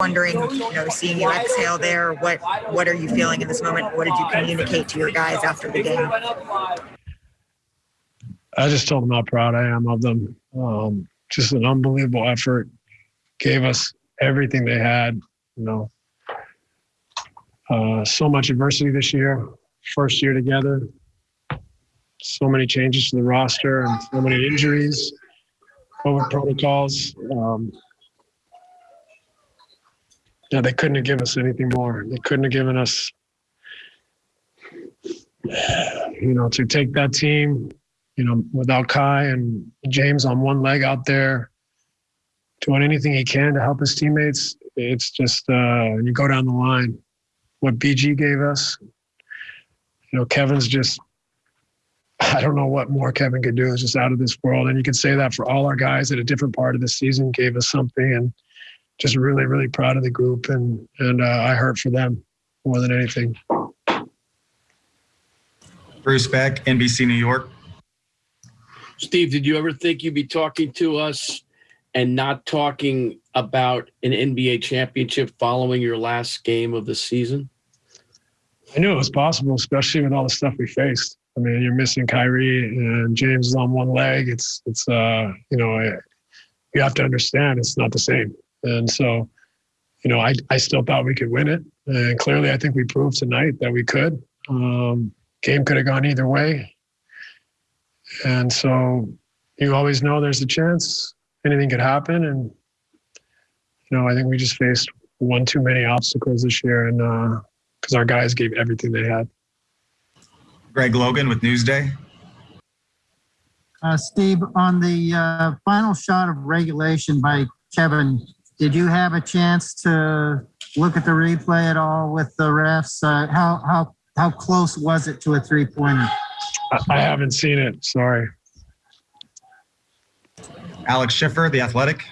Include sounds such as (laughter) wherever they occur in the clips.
wondering, you know, seeing you exhale there, what what are you feeling in this moment? What did you communicate to your guys after the game? I just told them how proud I am of them. Um, just an unbelievable effort. Gave us everything they had. You know, uh, so much adversity this year. First year together. So many changes to the roster and so many injuries, COVID protocols. Um, yeah, they couldn't have given us anything more. They couldn't have given us, you know, to take that team, you know, without Kai and James on one leg out there, doing anything he can to help his teammates. It's just uh, you go down the line. What BG gave us, you know, Kevin's just. I don't know what more Kevin could do. It's just out of this world, and you can say that for all our guys at a different part of the season gave us something, and just really, really proud of the group, and and uh, I hurt for them more than anything. Bruce Beck, NBC New York. Steve, did you ever think you'd be talking to us and not talking about an NBA championship following your last game of the season? I knew it was possible, especially with all the stuff we faced. I mean, you're missing Kyrie and James is on one leg. It's it's uh you know you have to understand it's not the same. And so, you know, I I still thought we could win it, and clearly I think we proved tonight that we could. Um, game could have gone either way, and so you always know there's a chance anything could happen. And you know, I think we just faced one too many obstacles this year, and because uh, our guys gave everything they had. Greg Logan with Newsday. Uh, Steve, on the uh, final shot of regulation by Kevin, did you have a chance to look at the replay at all with the refs? Uh, how how how close was it to a three pointer? I, I haven't seen it. Sorry. Alex Schiffer, The Athletic.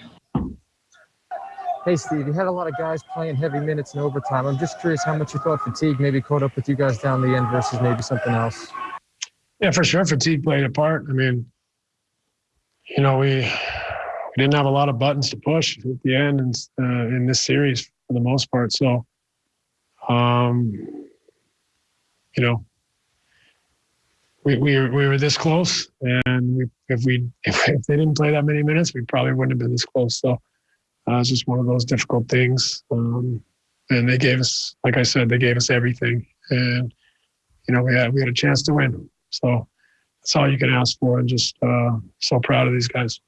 Hey, Steve, you had a lot of guys playing heavy minutes in overtime. I'm just curious how much you thought fatigue maybe caught up with you guys down the end versus maybe something else. Yeah, for sure. Fatigue played a part. I mean, you know, we we didn't have a lot of buttons to push at the end and, uh, in this series for the most part. So, um, you know, we, we, were, we were this close, and we, if we if, (laughs) if they didn't play that many minutes, we probably wouldn't have been this close. So, uh, it's just one of those difficult things. Um, and they gave us, like I said, they gave us everything, and you know, we had we had a chance to win. So that's all you can ask for, and just uh, so proud of these guys.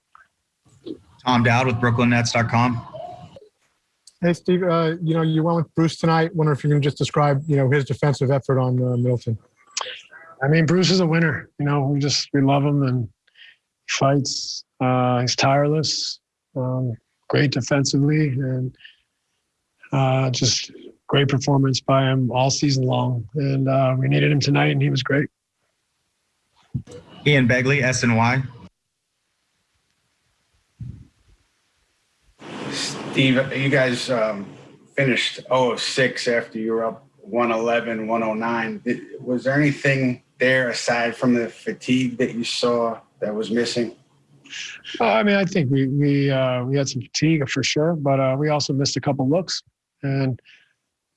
Tom Dowd with BrooklynNets.com. Hey, Steve. Uh, you know, you went with Bruce tonight. Wonder if you can just describe, you know, his defensive effort on uh, Middleton. I mean, Bruce is a winner. You know, we just we love him and he fights. Uh, he's tireless. Um, great defensively, and uh, just great performance by him all season long. And uh, we needed him tonight, and he was great. Ian Begley, SNY. Steve, you guys um, finished 0-6 after you were up 111, 109. Was there anything there aside from the fatigue that you saw that was missing? Uh, I mean, I think we we uh, we had some fatigue for sure, but uh, we also missed a couple looks, and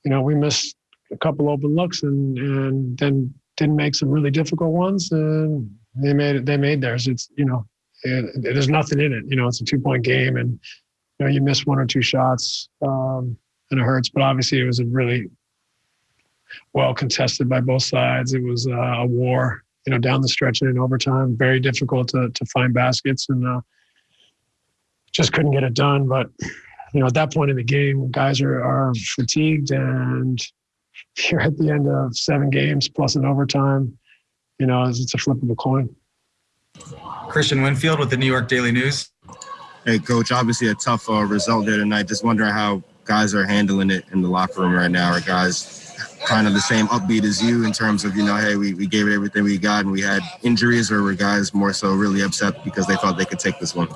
you know we missed a couple open looks, and and then didn't make some really difficult ones, and they made it. They made theirs. It's you know, it, there's nothing in it. You know, it's a two point game, and you know you miss one or two shots, um, and it hurts. But obviously, it was a really well contested by both sides. It was uh, a war you know, down the stretch and in overtime. Very difficult to to find baskets and uh, just couldn't get it done. But you know, at that point in the game, guys are are fatigued, and (laughs) you're at the end of seven games plus an overtime. You know, it's a flip of a coin. Christian Winfield with the New York Daily News. Hey, coach. Obviously, a tough uh, result there tonight. Just wondering how guys are handling it in the locker room right now. Are guys kind of the same upbeat as you in terms of, you know, hey, we, we gave it everything we got and we had injuries or were guys more so really upset because they thought they could take this one?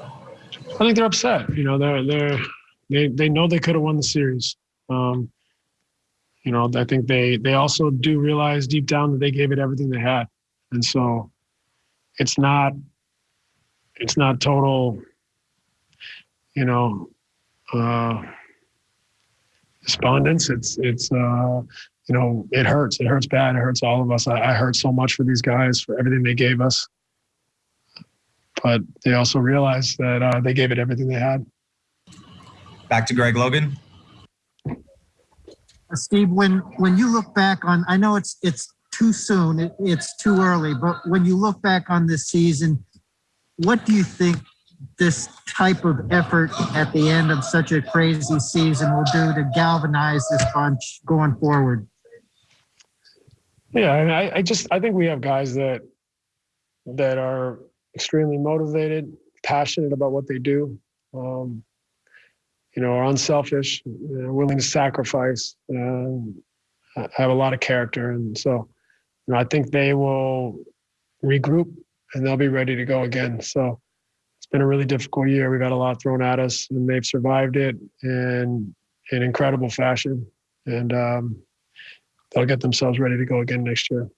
I think they're upset. You know, they're they're they they know they could have won the series. Um, you know, I think they they also do realize deep down that they gave it everything they had, and so it's not it's not total. You know, uh, despondence. It's it's uh, you know it hurts. It hurts bad. It hurts all of us. I, I hurt so much for these guys for everything they gave us, but they also realized that uh, they gave it everything they had. Back to Greg Logan. Uh, Steve, when, when you look back on, I know it's, it's too soon, it, it's too early, but when you look back on this season, what do you think this type of effort at the end of such a crazy season will do to galvanize this bunch going forward? Yeah, and I, I just I think we have guys that that are extremely motivated, passionate about what they do. Um, you know, are unselfish, know, willing to sacrifice, um, have a lot of character, and so you know, I think they will regroup and they'll be ready to go again. So it's been a really difficult year. We've had a lot thrown at us, and they've survived it in in incredible fashion, and um, they'll get themselves ready to go again next year.